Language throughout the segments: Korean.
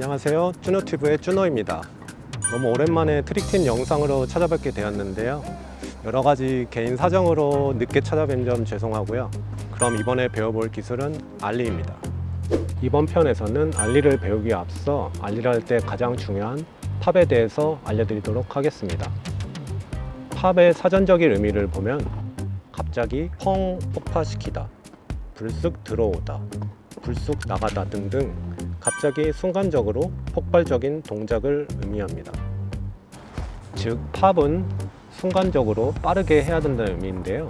안녕하세요. 쭈노튜브의 쭈노입니다. 너무 오랜만에 트릭팀 영상으로 찾아뵙게 되었는데요. 여러가지 개인 사정으로 늦게 찾아뵌 점 죄송하고요. 그럼 이번에 배워볼 기술은 알리입니다. 이번 편에서는 알리를 배우기에 앞서 알리를 할 때 가장 중요한 팝에 대해서 알려드리도록 하겠습니다. 팝의 사전적인 의미를 보면 갑자기 펑 폭파시키다 불쑥 들어오다 불쑥 나가다 등등 갑자기 순간적으로 폭발적인 동작을 의미합니다. 즉 팝은 순간적으로 빠르게 해야 된다는 의미인데요.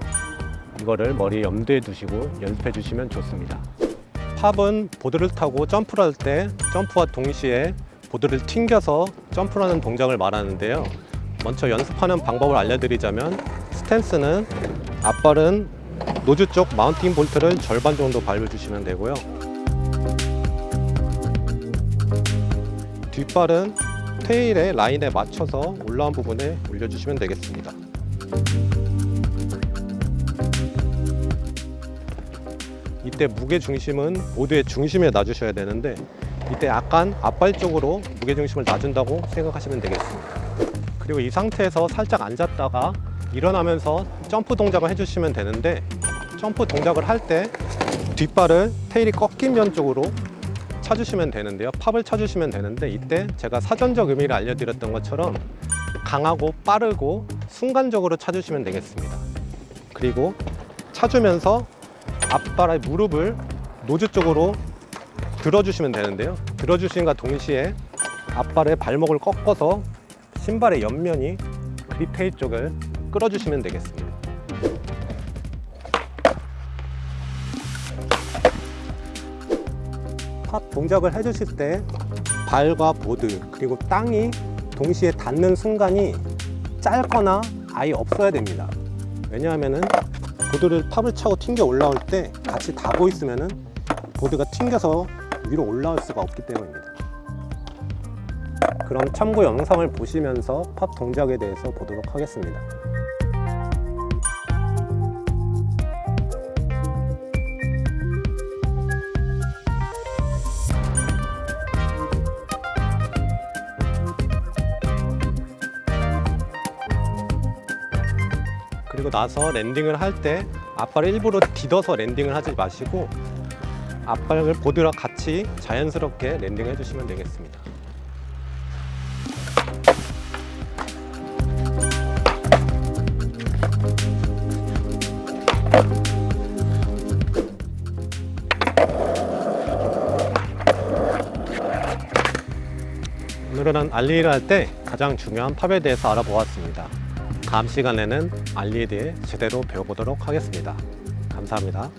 이거를 머리에 염두에 두시고 연습해 주시면 좋습니다. 팝은 보드를 타고 점프를 할 때 점프와 동시에 보드를 튕겨서 점프하는 동작을 말하는데요. 먼저 연습하는 방법을 알려드리자면 스탠스는 앞발은 nose 쪽 mounting 볼트를 절반 정도 밟아주시면 되고요. 뒷발은 tail의 라인에 맞춰서 올라온 부분에 올려주시면 되겠습니다. 이때 무게 중심은 보드의 중심에 놔주셔야 되는데 이때 약간 앞발 쪽으로 무게 중심을 놔준다고 생각하시면 되겠습니다. 그리고 이 상태에서 살짝 앉았다가 일어나면서 점프 동작을 해주시면 되는데 점프 동작을 할 때 뒷발을 tail이 꺾인 면 쪽으로 쳐주시면 되는데요. pop을 쳐주시면 되는데 이때 제가 사전적 의미를 알려드렸던 것처럼 강하고 빠르고 순간적으로 쳐주시면 되겠습니다. 그리고 쳐주면서 앞발의 무릎을 nose 쪽으로 들어주시면 되는데요. 들어주신과 동시에 앞발의 발목을 꺾어서 신발의 옆면이 그립 테일 쪽을 끌어주시면 되겠습니다 팝 동작을 해주실 때 발과 보드 그리고 땅이 동시에 닿는 순간이 짧거나 아예 없어야 됩니다. 왜냐하면 보드를 팝을 차고 튕겨 올라올 때 같이 닿고 있으면 보드가 튕겨서 위로 올라올 수가 없기 때문입니다. 그럼 참고 영상을 보시면서 팝 동작에 대해서 보도록 하겠습니다 그리고 나서 랜딩을 할 때 앞발을 일부러 디뎌서 landing을 하지 마시고 앞발을 보드랑 같이 자연스럽게 landing 해 주시면 되겠습니다 오늘은 ollie를 할 때 가장 중요한 pop에 대해서 알아보았습니다. 다음 시간에는 알리에 대해 제대로 배워보도록 하겠습니다. 감사합니다.